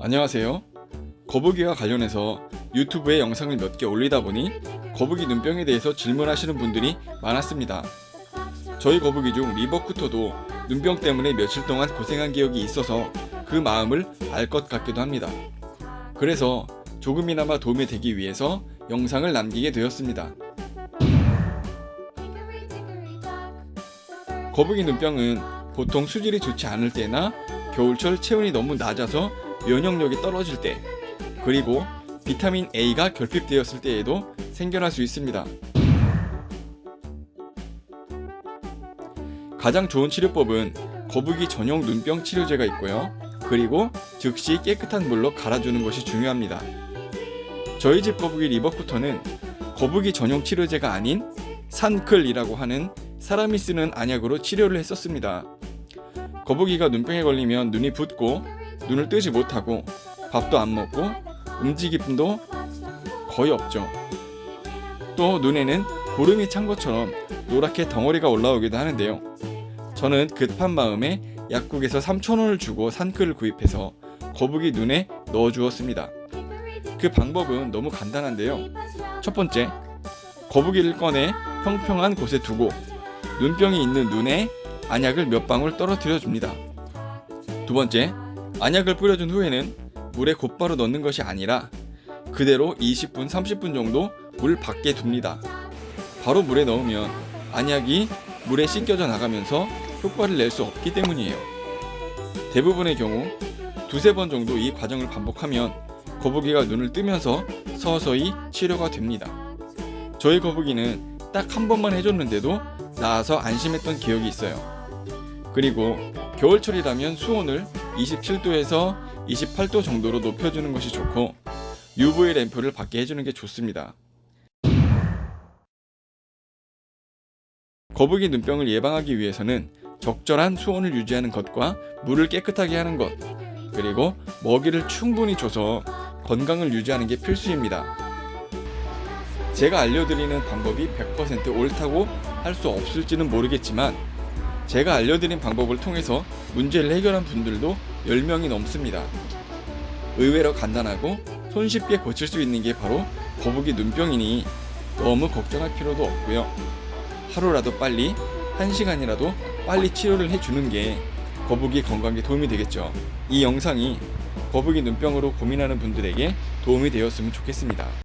안녕하세요. 거북이와 관련해서 유튜브에 영상을 몇 개 올리다 보니 거북이 눈병에 대해서 질문하시는 분들이 많았습니다. 저희 거북이 중 리버쿠터도 눈병 때문에 며칠 동안 고생한 기억이 있어서 그 마음을 알 것 같기도 합니다. 그래서 조금이나마 도움이 되기 위해서 영상을 남기게 되었습니다. 거북이 눈병은 보통 수질이 좋지 않을 때나 겨울철 체온이 너무 낮아서 면역력이 떨어질 때 그리고 비타민 A가 결핍되었을 때에도 생겨날 수 있습니다. 가장 좋은 치료법은 거북이 전용 눈병 치료제가 있고요. 그리고 즉시 깨끗한 물로 갈아주는 것이 중요합니다. 저희 집 거북이 리버쿠터는 거북이 전용 치료제가 아닌 산클이라고 하는 사람이 쓰는 안약으로 치료를 했었습니다. 거북이가 눈병에 걸리면 눈이 붓고 눈을 뜨지 못하고 밥도 안 먹고 움직임도 거의 없죠. 또 눈에는 고름이 찬 것처럼 노랗게 덩어리가 올라오기도 하는데요. 저는 급한 마음에 약국에서 3,000원을 주고 산끌을 구입해서 거북이 눈에 넣어 주었습니다. 그 방법은 너무 간단한데요. 첫 번째, 거북이를 꺼내 평평한 곳에 두고 눈병이 있는 눈에 안약을 몇 방울 떨어뜨려 줍니다. 두 번째, 안약을 뿌려준 후에는 물에 곧바로 넣는 것이 아니라 그대로 20분, 30분 정도 물 밖에 둡니다. 바로 물에 넣으면 안약이 물에 씻겨져 나가면서 효과를 낼 수 없기 때문이에요. 대부분의 경우 두세 번 정도 이 과정을 반복하면 거북이가 눈을 뜨면서 서서히 치료가 됩니다. 저희 거북이는 딱 한 번만 해줬는데도 나아서 안심했던 기억이 있어요. 그리고 겨울철이라면 수온을 27도에서 28도 정도로 높여주는 것이 좋고 UV 램프를 받게 해주는 게 좋습니다. 거북이 눈병을 예방하기 위해서는 적절한 수온을 유지하는 것과 물을 깨끗하게 하는 것 그리고 먹이를 충분히 줘서 건강을 유지하는 게 필수입니다. 제가 알려드리는 방법이 100% 옳다고 할 수 없을지는 모르겠지만 제가 알려드린 방법을 통해서 문제를 해결한 분들도 10명이 넘습니다. 의외로 간단하고 손쉽게 고칠 수 있는 게 바로 거북이 눈병이니 너무 걱정할 필요도 없고요. 하루라도 빨리, 한 시간이라도 빨리 치료를 해주는 게 거북이 건강에 도움이 되겠죠. 이 영상이 거북이 눈병으로 고민하는 분들에게 도움이 되었으면 좋겠습니다.